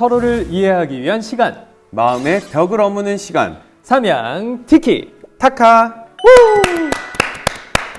서로를 이해하기 위한 시간. 마음의 벽을 허무는 시간. 삼양 티키타카.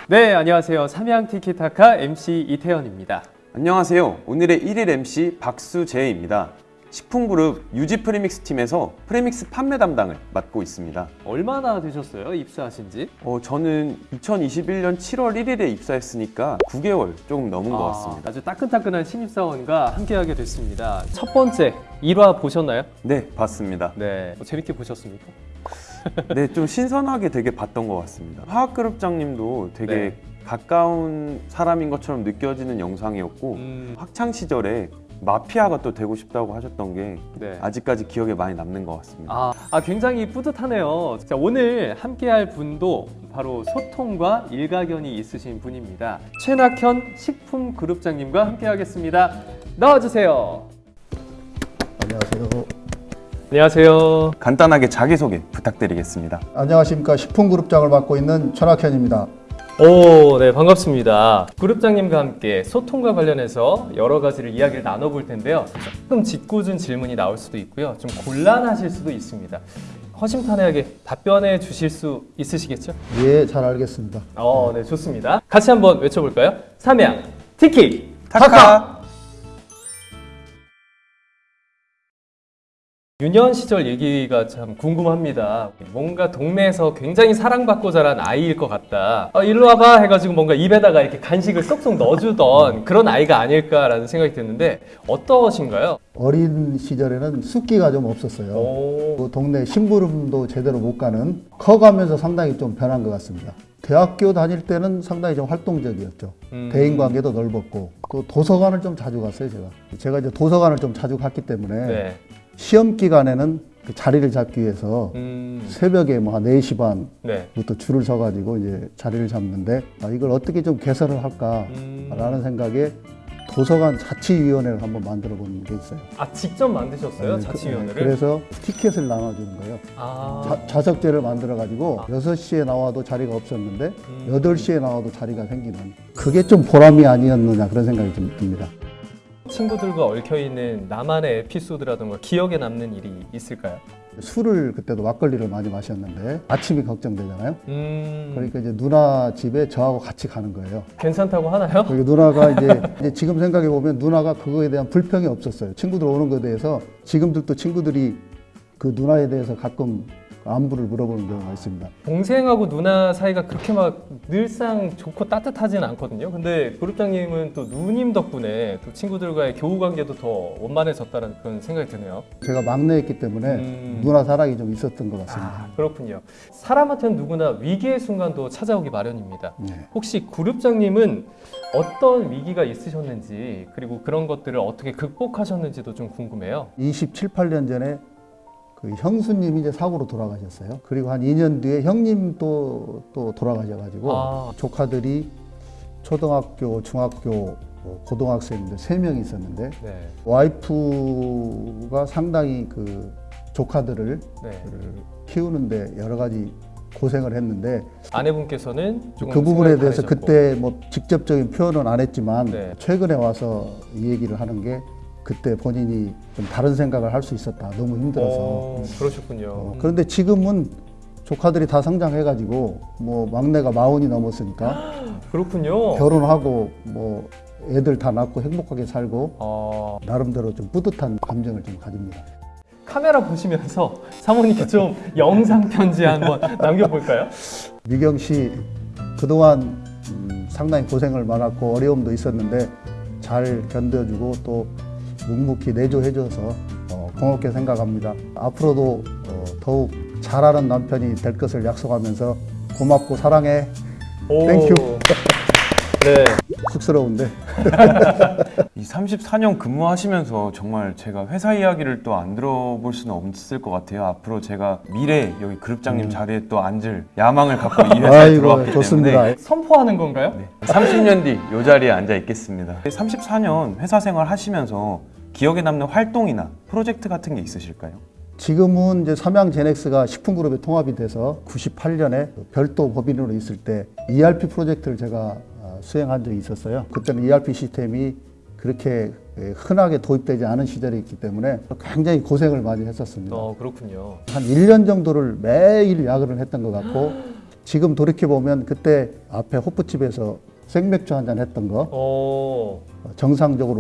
네 안녕하세요. 삼양 티키타카 MC 이태현입니다. 안녕하세요. 오늘의 1일 MC 박수재입니다 식품그룹 유지 premix 팀에서 premix 판매 담당을 맡고 있습니다 얼마나 되셨어요 입사하신 지? 어, 저는 2021년 7월 1일에 입사했으니까 9개월 조금 넘은 것 같습니다 아주 따끈따끈한 신입사원과 함께하게 됐습니다 첫 번째 1화 보셨나요? 네 봤습니다 네 어, 재밌게 보셨습니까? 네 좀 신선하게 되게 봤던 것 같습니다 화학그룹장님도 되게 네. 가까운 사람인 것처럼 느껴지는 영상이었고 음, 학창 시절에 마피아가 또 되고 싶다고 하셨던 게 네. 아직까지 기억에 많이 남는 것 같습니다. 아, 아, 굉장히 뿌듯하네요. 자, 오늘 함께할 분도 바로 소통과 일가견이 있으신 분입니다. 최낙현 식품그룹장님과 함께하겠습니다. 나와주세요. 안녕하세요. 안녕하세요. 간단하게 자기소개 부탁드리겠습니다. 안녕하십니까 식품그룹장을 맡고 있는 천학현입니다. 오, 네, 반갑습니다. 그룹장님과 함께 소통과 관련해서 여러 가지를 이야기를 나눠볼 텐데요. 조금 짓궂은 질문이 나올 수도 있고요. 좀 곤란하실 수도 있습니다. 허심탄회하게 답변해 주실 수 있으시겠죠? 예, 잘 알겠습니다. 어, 네, 좋습니다. 같이 한번 외쳐볼까요? 삼양, 티키! 타카! 유년 시절 얘기가 참 궁금합니다. 뭔가 동네에서 굉장히 사랑받고 자란 아이일 것 같다. 어, 일로 와봐 해가지고 뭔가 입에다가 이렇게 간식을 쏙쏙 넣어주던 그런 아이가 아닐까라는 생각이 드는데 어떠신가요? 어린 시절에는 숫기가 좀 없었어요. 오, 그 동네 심부름도 제대로 못 가는 커가면서 상당히 좀 변한 것 같습니다. 대학교 다닐 때는 상당히 좀 활동적이었죠. 음. 대인 관계도 넓었고 그 도서관을 좀 자주 갔어요, 제가. 제가 이제 도서관을 좀 자주 갔기 때문에 네. 시험 기간에는 그 자리를 잡기 위해서 음, 새벽에 뭐 한 4시 네. 반부터 줄을 서가지고 이제 자리를 잡는데 아, 이걸 어떻게 좀 개선을 할까라는 음. 생각에 도서관 자치위원회를 한번 만들어 본 게 있어요. 아, 직접 만드셨어요? 네, 자치위원회를? 그, 그래서 티켓을 나눠주는 거예요. 아, 자, 석제를 만들어가지고 아. 6시에 나와도 자리가 없었는데 음. 8시에 나와도 자리가 생기는 그게 좀 보람이 아니었느냐 그런 생각이 좀 듭니다. 친구들과 얽혀있는 나만의 에피소드라든가 기억에 남는 일이 있을까요? 술을 그때도 막걸리를 많이 마셨는데 아침이 걱정되잖아요. 음, 그러니까 이제 누나 집에 저하고 같이 가는 거예요. 괜찮다고 하나요? 그리고 누나가 이제, 이제 지금 생각해 보면 누나가 그거에 대한 불평이 없었어요. 친구들 오는 거에 대해서 지금들도 친구들이 그 누나에 대해서 가끔 안부를 물어보는 경우가 있습니다. 동생하고 누나 사이가 그렇게 막 늘상 좋고 따뜻하진 않거든요. 근데 그룹장님은 또 누님 덕분에 또 친구들과의 교우 관계도 더 원만해졌다는 그런 생각이 드네요. 제가 막내였기 때문에 음. 누나 사랑이 좀 있었던 것 같습니다. 아, 그렇군요. 사람한테는 누구나 위기의 순간도 찾아오기 마련입니다. 네. 혹시 그룹장님은 어떤 위기가 있으셨는지 그리고 그런 것들을 어떻게 극복하셨는지도 좀 궁금해요. 27, 8년 전에 그 형수님이 이제 사고로 돌아가셨어요. 그리고 한 2년 뒤에 형님 또, 또 돌아가셔가지고 아. 조카들이 초등학교, 중학교, 뭐 고등학생들 세명이 있었는데 네, 와이프가 상당히 그 조카들을 네. 키우는데 여러 가지 고생을 했는데 아내분께서는 그 부분에 대해서 다르셨고. 그때 뭐 직접적인 표현은 안 했지만 네. 최근에 와서 이 얘기를 하는 게 그때 본인이 좀 다른 생각을 할 수 있었다. 너무 힘들어서. 어, 그러셨군요. 어, 그런데 지금은 조카들이 다 성장해가지고 뭐 막내가 마흔이 넘었으니까 그렇군요. 결혼하고 뭐 애들 다 낳고 행복하게 살고 어, 나름대로 좀 뿌듯한 감정을 좀 가집니다. 카메라 보시면서 사모님께 좀 영상 편지 한번 남겨볼까요? 미경 씨 그동안 음, 상당히 고생을 많았고 어려움도 있었는데 잘 견뎌주고 또 묵묵히 내조해줘서 어, 고맙게 생각합니다. 앞으로도 어, 더욱 잘하는 남편이 될 것을 약속하면서 고맙고 사랑해. 오. Thank you. 네. 쑥스러운데 이 34년 근무하시면서 정말 제가 회사 이야기를 또 안 들어볼 수는 없을 것 같아요. 앞으로 제가 미래 여기 그룹장님 자리에 또 앉을 야망을 갖고 이 회사에 음. 아이고 들어왔기 좋습니다. 때문에 선포하는 건가요? 네, 30년 뒤 이 자리에 앉아 있겠습니다. 34년 회사 생활 하시면서 기억에 남는 활동이나 프로젝트 같은 게 있으실까요? 지금은 이제 삼양 제넥스가 식품그룹에 통합이 돼서 98년에 별도 법인으로 있을 때 ERP 프로젝트를 제가 어, 수행한 적이 있었어요. 그때는 ERP 시스템이 그렇게 예, 흔하게 도입되지 않은 시절이 있기 때문에 굉장히 고생을 많이 했었습니다. 어, 그렇군요. 한 1년 정도를 매일 야근을 했던 것 같고 지금 돌이켜 보면 그때 앞에 호프집에서 생맥주 한 잔 했던 거 어, 정상적으로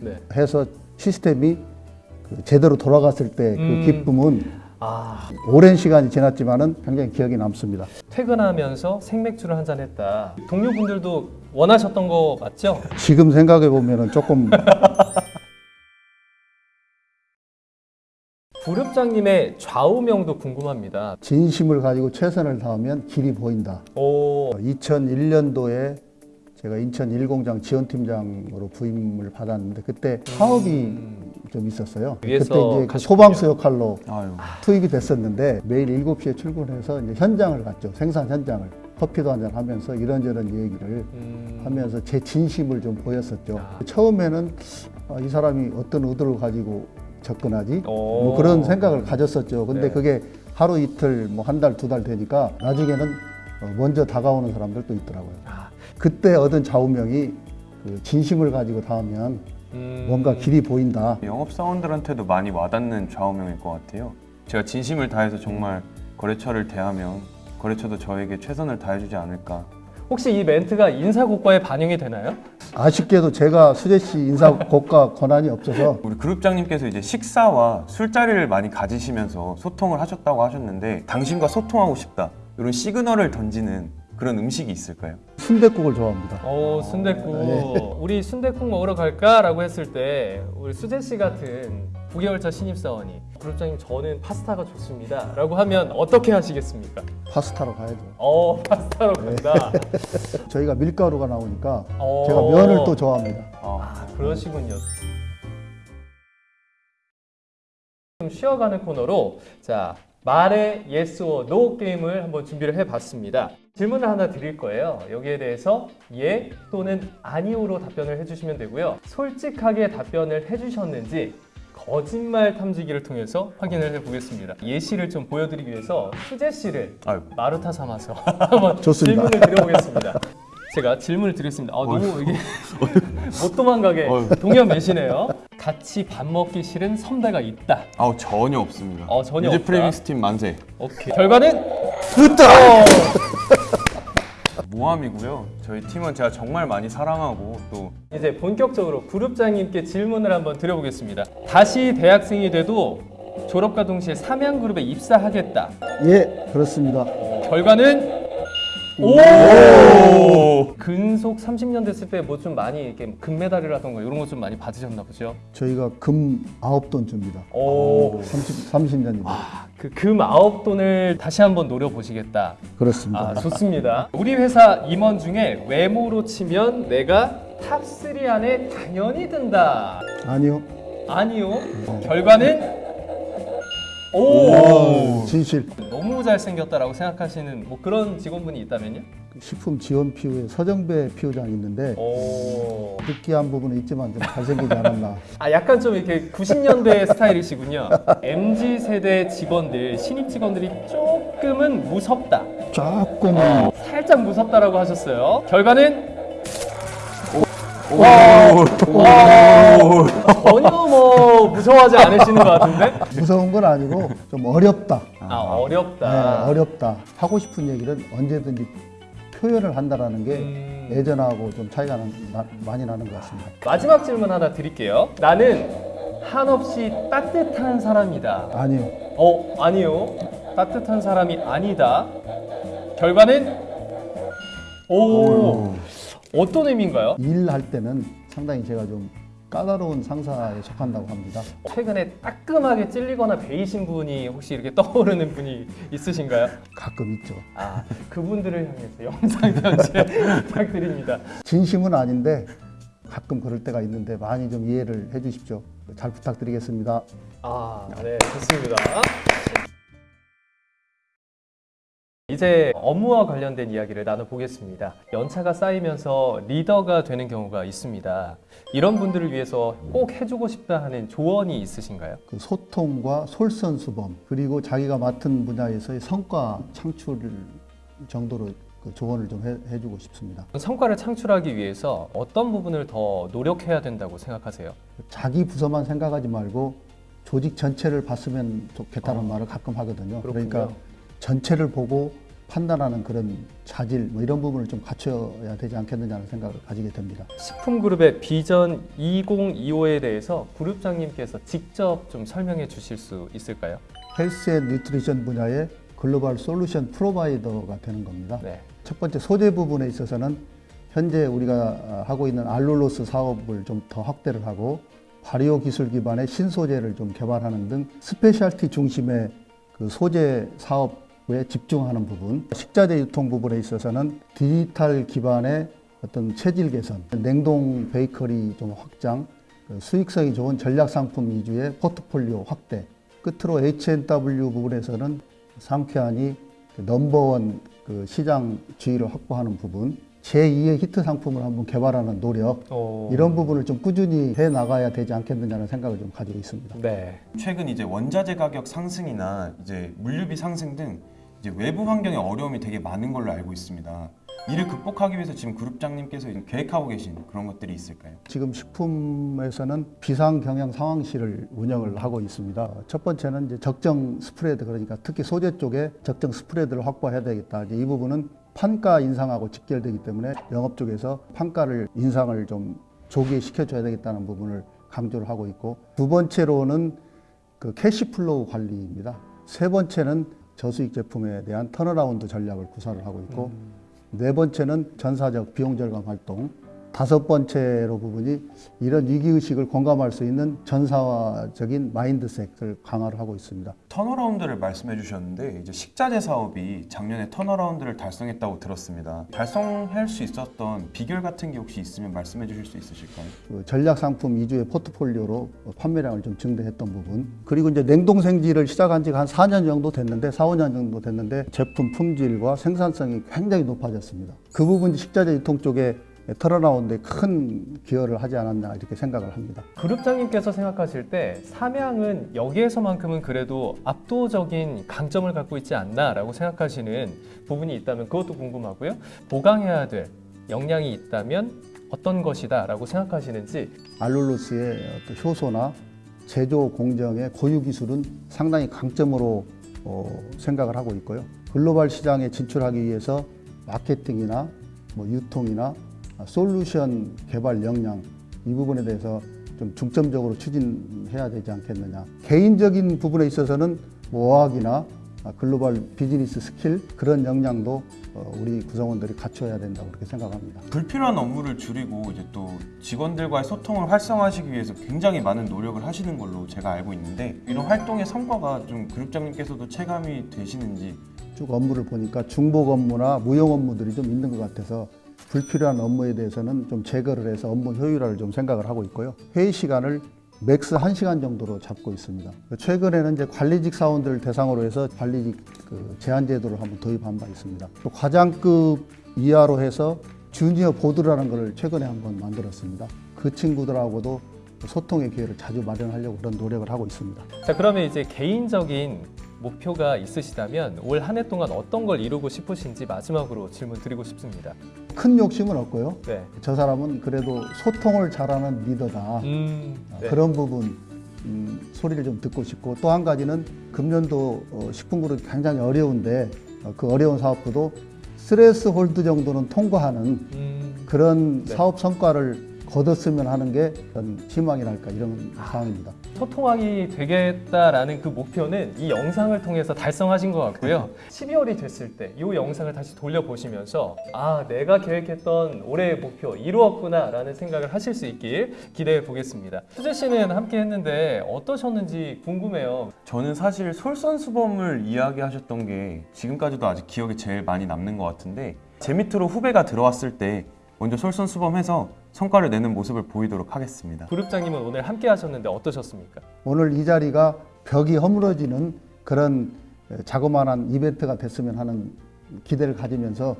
네. 오픈해서 시스템이 그 제대로 돌아갔을 때그 음. 기쁨은 아, 오랜 시간이 지났지만은 굉장히 기억이 남습니다. 퇴근하면서 생맥주를 한 잔 했다. 동료분들도 원하셨던 거 맞죠? 지금 생각해 보면은 조금 부릅장님의 좌우명도 궁금합니다. 진심을 가지고 최선을 다하면 길이 보인다. 오, 2001년도에 제가 인천 일공장 지원팀장으로 부임을 받았는데 그때 사업이 좀 있었어요. 그때 이제 그 가셨군요. 소방수 역할로 아유. 투입이 됐었는데 매일 7시에 출근해서 이제 현장을 갔죠. 생산 현장을. 커피도 한잔 하면서 이런저런 얘기를 음, 하면서 제 진심을 좀 보였었죠. 아. 처음에는 아, 이 사람이 어떤 의도를 가지고 접근하지? 오. 뭐 그런 생각을 가졌었죠. 근데 네. 그게 하루 이틀, 뭐 한 달, 두 달 되니까 나중에는 어, 먼저 다가오는 사람들도 있더라고요. 아, 그때 얻은 좌우명이 그 진심을 가지고 닿으면 음, 뭔가 길이 보인다. 영업사원들한테도 많이 와닿는 좌우명일 것 같아요. 제가 진심을 다해서 정말 거래처를 대하면 거래처도 저에게 최선을 다해주지 않을까. 혹시 이 멘트가 인사고과에 반영이 되나요? 아쉽게도 제가 수재 씨 인사 고가 권한이 없어서 우리 그룹장님께서 이제 식사와 술자리를 많이 가지시면서 소통을 하셨다고 하셨는데 당신과 소통하고 싶다 이런 시그널을 던지는 그런 음식이 있을까요? 순댓국을 좋아합니다. 오, 순댓국. 우리 순댓국 먹으러 갈까라고 했을 때 우리 수재 씨 같은 9개월차 신입사원이 그룹장님 저는 파스타가 좋습니다 라고 하면 어떻게 하시겠습니까? 파스타로 가야죠. 어, 파스타로 간다. 저희가 밀가루가 나오니까 어. 제가 면을 또 좋아합니다. 아, 그러시군요. 좀 쉬어가는 코너로 자 말의 yes or no 게임을 한번 준비를 해봤습니다. 질문을 하나 드릴 거예요. 여기에 대해서 예 또는 아니오로 답변을 해주시면 되고요. 솔직하게 답변을 해주셨는지 거짓말 탐지기를 통해서 확인을 해보겠습니다. 예시를 좀 보여드리기 위해서 수재 씨를 아유. 마루타 삼아서 한번 좋습니다. 질문을 드려보겠습니다. 제가 질문을 드리겠습니다. 아, 너무 이게 못 도망가게. 동현 매시네요. 같이 밥 먹기 싫은 선배가 있다. 아우 전혀 없습니다. 어, 전혀 없다. 프레밍스 팀 만세. 오케이. 결과는 으따! 모함이고요. 저희 팀은 제가 정말 많이 사랑하고 또 이제 본격적으로 그룹장님께 질문을 한번 드려보겠습니다. 다시 대학생이 돼도 졸업과 동시에 삼양그룹에 입사하겠다. 예, 그렇습니다. 결과는 오! 근속 30년 됐을 때 뭐 좀 많이 이렇게 금메달이라던가 이런 거 좀 많이 받으셨나 보죠? 저희가 금 9돈 줍니다. 오. 30, 30년이면. 그금 아홉 돈을 다시 한번 노려보시겠다. 그렇습니다. 아, 좋습니다. 우리 회사 임원 중에 외모로 치면 내가 top 3 안에 당연히 든다. 아니요. 아니요. 결과는 오. 진실. 너무 잘생겼다라고 생각하시는 뭐 그런 직원분이 있다면요? 그 식품 지원 피우에 서정배 피우장이 있는데 오. 느끼한 부분은 있지만 좀 잘생기지 않았나. 아 약간 좀 이렇게 90년대 스타일이시군요. MZ 세대 직원들 신입 직원들이 조금은 무섭다. 조금 살짝 무섭다라고 하셨어요. 결과는 전혀 뭐 무서워하지 않으시는 것 같은데? 무서운 건 아니고 좀 어렵다. 아 어렵다. 네, 어렵다. 하고 싶은 얘기를 언제든지 표현을 한다라는 게 음. 예전하고 좀 차이가 나- 나- 많이 나는 것 같습니다. 마지막 질문 하나 드릴게요. 나는 한없이 따뜻한 사람이다. 아니요. 어 아니요. 따뜻한 사람이 아니다. 결과는 오 어떤 의미인가요? 일할 때는 상당히 제가 좀 까다로운 상사에 속한다고 합니다. 최근에 따끔하게 찔리거나 베이신 분이 혹시 이렇게 떠오르는 분이 있으신가요? 가끔 있죠. 아 그분들을 향해서 영상 편지 부탁드립니다. 진심은 아닌데 가끔 그럴 때가 있는데 많이 좀 이해를 해 주십시오. 잘 부탁드리겠습니다. 아, 네, 좋습니다. 이제 업무와 관련된 이야기를 나눠보겠습니다. 연차가 쌓이면서 리더가 되는 경우가 있습니다. 이런 분들을 위해서 꼭 해주고 싶다 하는 조언이 있으신가요? 그 소통과 솔선수범 그리고 자기가 맡은 분야에서의 성과 창출 정도로 그 조언을 좀 해, 해주고 싶습니다. 성과를 창출하기 위해서 어떤 부분을 더 노력해야 된다고 생각하세요? 자기 부서만 생각하지 말고 조직 전체를 봤으면 좋겠다는 말을 가끔 하거든요. 그러니까 그렇군요. 전체를 보고 판단하는 그런 자질 뭐 이런 부분을 좀 갖춰야 되지 않겠느냐는 생각을 가지게 됩니다. 식품그룹의 비전 2025에 대해서 그룹장님께서 직접 좀 설명해 주실 수 있을까요? health and nutrition 분야의 global solution provider가 되는 겁니다. 네. 첫 번째 소재 부분에 있어서는 현재 우리가 하고 있는 allulose 사업을 좀 더 확대를 하고 발효 기술 기반의 신소재를 좀 개발하는 등 specialty 중심의 그 소재 사업 에 집중하는 부분, 식자재 유통 부분에 있어서는 디지털 기반의 어떤 체질 개선, 냉동 베이커리 좀 확장, 그 수익성이 좋은 전략 상품 위주의 포트폴리오 확대, 끝으로 H&W 부분에서는 상쾌하니 그 넘버원 그 시장 지위를 확보하는 부분, 제2의 히트 상품을 한번 개발하는 노력, 어... 이런 부분을 좀 꾸준히 해 나가야 되지 않겠느냐는 생각을 좀 가지고 있습니다. 네. 최근 이제 원자재 가격 상승이나 이제 물류비 상승 등 이제 외부 환경의 어려움이 되게 많은 걸로 알고 있습니다. 이를 극복하기 위해서 지금 그룹장님께서 계획하고 계신 그런 것들이 있을까요? 지금 식품에서는 비상 경영 상황실을 운영을 하고 있습니다. 첫 번째는 이제 적정 스프레드 그러니까 특히 소재 쪽에 적정 스프레드를 확보해야 되겠다. 이제 이 부분은 판가 인상하고 직결되기 때문에 영업 쪽에서 판가를 인상을 좀 조기에 시켜줘야 되겠다는 부분을 강조를 하고 있고 두 번째로는 그 cash flow 관리입니다. 세 번째는 저수익 제품에 대한 turnaround 전략을 구사를 하고 있고 네 번째는 전사적 비용 절감 활동 다섯 번째로 부분이 이런 위기의식을 공감할 수 있는 전사적인 mindset을 강화를 하고 있습니다. turnaround를 말씀해 주셨는데 이제 식자재 사업이 작년에 turnaround를 달성했다고 들었습니다. 달성할 수 있었던 비결 같은 게 혹시 있으면 말씀해 주실 수 있으실까요? 그 전략 상품 위주의 포트폴리오로 판매량을 좀 증대했던 부분 그리고 이제 냉동 생지를 시작한 지가 한 4년 정도 됐는데 4, 5년 정도 됐는데 제품 품질과 생산성이 굉장히 높아졌습니다. 그 부분이 식자재 유통 쪽에 털어나오는데 큰 기여를 하지 않았나 이렇게 생각을 합니다. 그룹장님께서 생각하실 때 삼양은 여기에서만큼은 그래도 압도적인 강점을 갖고 있지 않나라고 생각하시는 부분이 있다면 그것도 궁금하고요. 보강해야 될 역량이 있다면 어떤 것이다 라고 생각하시는지 알룰로스의 효소나 제조 공정의 고유 기술은 상당히 강점으로 어, 생각을 하고 있고요. 글로벌 시장에 진출하기 위해서 마케팅이나 뭐 유통이나 솔루션 개발 역량 이 부분에 대해서 좀 중점적으로 추진해야 되지 않겠느냐. 개인적인 부분에 있어서는 뭐 어학이나 global business skill 그런 역량도 어, 우리 구성원들이 갖춰야 된다고 그렇게 생각합니다. 불필요한 업무를 줄이고 이제 또 직원들과의 소통을 활성화하시기 위해서 굉장히 많은 노력을 하시는 걸로 제가 알고 있는데 이런 활동의 성과가 좀 그룹장님께서도 체감이 되시는지 쭉 업무를 보니까 중복 업무나 무용 업무들이 좀 있는 것 같아서 불필요한 업무에 대해서는 좀 제거를 해서 업무 효율화를 좀 생각을 하고 있고요. 회의 시간을 max 1시간 정도로 잡고 있습니다. 최근에는 이제 관리직 사원들을 대상으로 해서 관리직 그 제안 제도를 한번 도입한 바 있습니다. 또 과장급 이하로 해서 junior board라는 걸 최근에 한번 만들었습니다. 그 친구들하고도 소통의 기회를 자주 마련하려고 그런 노력을 하고 있습니다. 자 그러면 이제 개인적인 목표가 있으시다면 올 한 해 동안 어떤 걸 이루고 싶으신지 마지막으로 질문 드리고 싶습니다. 큰 욕심은 없고요. 네. 저 사람은 그래도 소통을 잘하는 리더다. 음, 네. 그런 부분 음, 소리를 좀 듣고 싶고 또 한 가지는 금년도 어, 식품그룹이 굉장히 어려운데 어, 그 어려운 사업부도 threshold 정도는 통과하는 음, 그런 네. 사업 성과를 거뒀으면 하는 게 어떤 희망이랄까 이런 상황입니다. 소통왕이 되겠다라는 그 목표는 이 영상을 통해서 달성하신 것 같고요. 12월이 됐을 때 이 영상을 다시 돌려보시면서 아 내가 계획했던 올해의 목표 이루었구나 라는 생각을 하실 수 있길 기대해 보겠습니다. 수재 씨는 함께 했는데 어떠셨는지 궁금해요. 저는 사실 솔선수범을 이야기하셨던 게 지금까지도 아직 기억에 제일 많이 남는 것 같은데 제 밑으로 후배가 들어왔을 때 먼저 솔선수범해서 성과를 내는 모습을 보이도록 하겠습니다. 그룹장님은 오늘 함께 하셨는데 어떠셨습니까? 오늘 이 자리가 벽이 허물어지는 그런 에, 자그마한 이벤트가 됐으면 하는 기대를 가지면서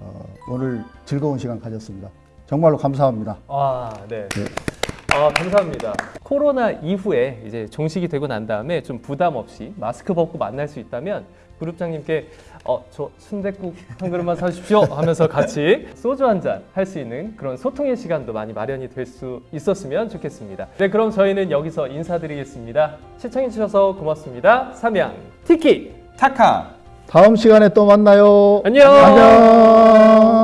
어, 오늘 즐거운 시간 가졌습니다. 정말로 감사합니다. 아, 네. 네. 아, 감사합니다. 코로나 이후에 이제 종식이 되고 난 다음에 좀 부담 없이 마스크 벗고 만날 수 있다면 그룹장님께 어, 저 순댓국 한 그릇만 사주십시오 하면서 같이 소주 한 잔 할 수 있는 그런 소통의 시간도 많이 마련이 될 수 있었으면 좋겠습니다. 네, 그럼 저희는 여기서 인사드리겠습니다. 시청해주셔서 고맙습니다. 삼양 티키 타카! 다음 시간에 또 만나요. 안녕. 안녕.